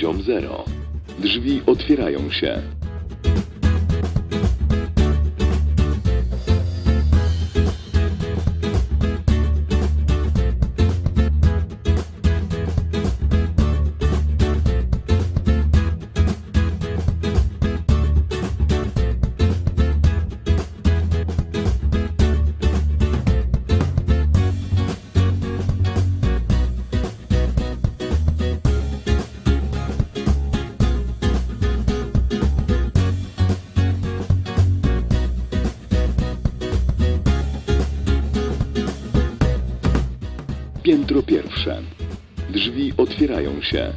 poziom Drzwi otwierają się. Piętro pierwsze. Drzwi otwierają się.